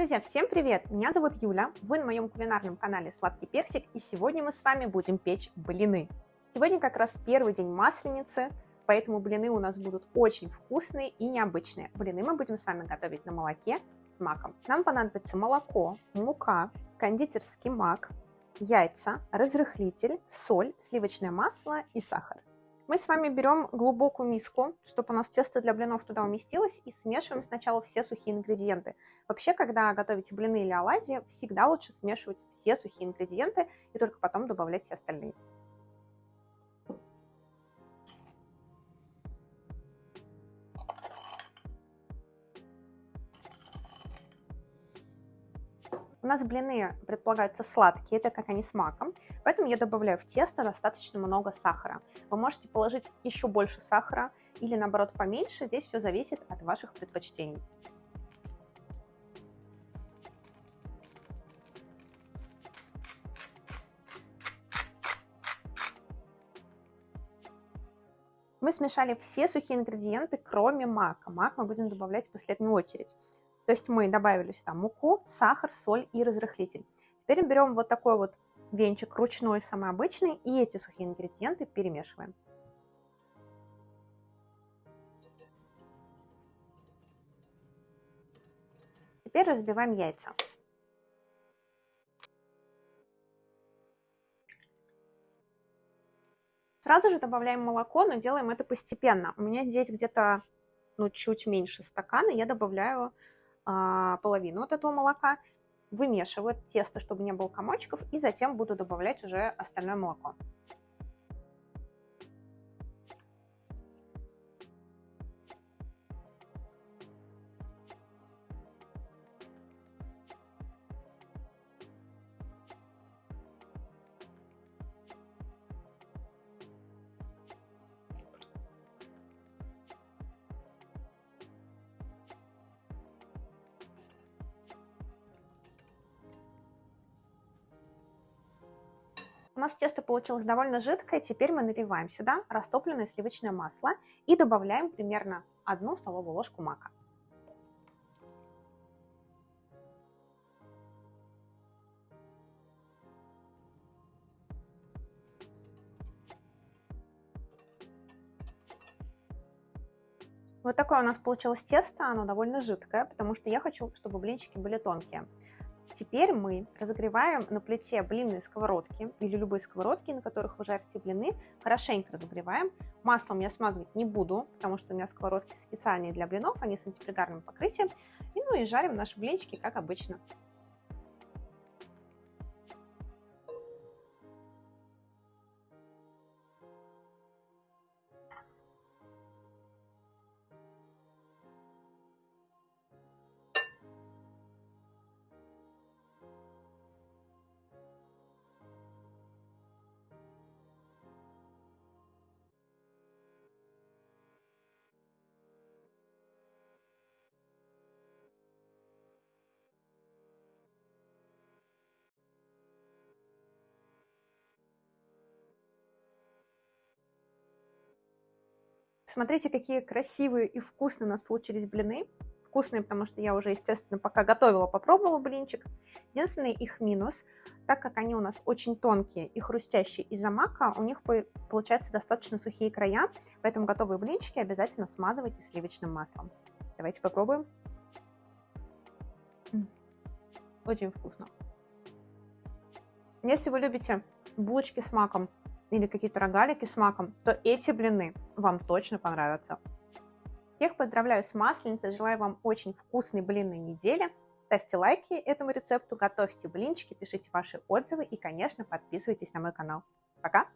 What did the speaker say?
Друзья, всем привет! Меня зовут Юля, вы на моем кулинарном канале Сладкий Персик, и сегодня мы с вами будем печь блины. Сегодня как раз первый день Масленицы, поэтому блины у нас будут очень вкусные и необычные. Блины мы будем с вами готовить на молоке с маком. Нам понадобится молоко, мука, кондитерский мак, яйца, разрыхлитель, соль, сливочное масло и сахар. Мы с вами берем глубокую миску, чтобы у нас тесто для блинов туда уместилось, и смешиваем сначала все сухие ингредиенты. Вообще, когда готовите блины или оладьи, всегда лучше смешивать все сухие ингредиенты и только потом добавлять все остальные. У нас блины предполагаются сладкие, так как они с маком, поэтому я добавляю в тесто достаточно много сахара. Вы можете положить еще больше сахара или наоборот поменьше, здесь все зависит от ваших предпочтений. Мы смешали все сухие ингредиенты, кроме мака. Мак мы будем добавлять в последнюю очередь. То есть мы добавили сюда муку, сахар, соль и разрыхлитель. Теперь берем вот такой вот венчик ручной, самый обычный, и эти сухие ингредиенты перемешиваем. Теперь разбиваем яйца. Сразу же добавляем молоко, но делаем это постепенно. У меня здесь где-то ну, чуть меньше стакана, я добавляю половину от этого молока, вымешиваю тесто, чтобы не было комочков, и затем буду добавлять уже остальное молоко. У нас тесто получилось довольно жидкое, теперь мы наливаем сюда растопленное сливочное масло и добавляем примерно одну столовую ложку мака. Вот такое у нас получилось тесто, оно довольно жидкое, потому что я хочу, чтобы блинчики были тонкие. Теперь мы разогреваем на плите блинные сковородки или любые сковородки, на которых вы жарите блины, хорошенько разогреваем. Маслом я смазывать не буду, потому что у меня сковородки специальные для блинов, они с антипригарным покрытием. И ну и жарим наши блинчики, как обычно. Смотрите, какие красивые и вкусные у нас получились блины. Вкусные, потому что я уже, естественно, пока готовила, попробовала блинчик. Единственный их минус, так как они у нас очень тонкие и хрустящие из-за мака, у них получаются достаточно сухие края, поэтому готовые блинчики обязательно смазывайте сливочным маслом. Давайте попробуем. Очень вкусно. Если вы любите булочки с маком, или какие-то рогалики с маком, то эти блины вам точно понравятся. Всех поздравляю с Масленицей, желаю вам очень вкусной блинной недели. Ставьте лайки этому рецепту, готовьте блинчики, пишите ваши отзывы и, конечно, подписывайтесь на мой канал. Пока!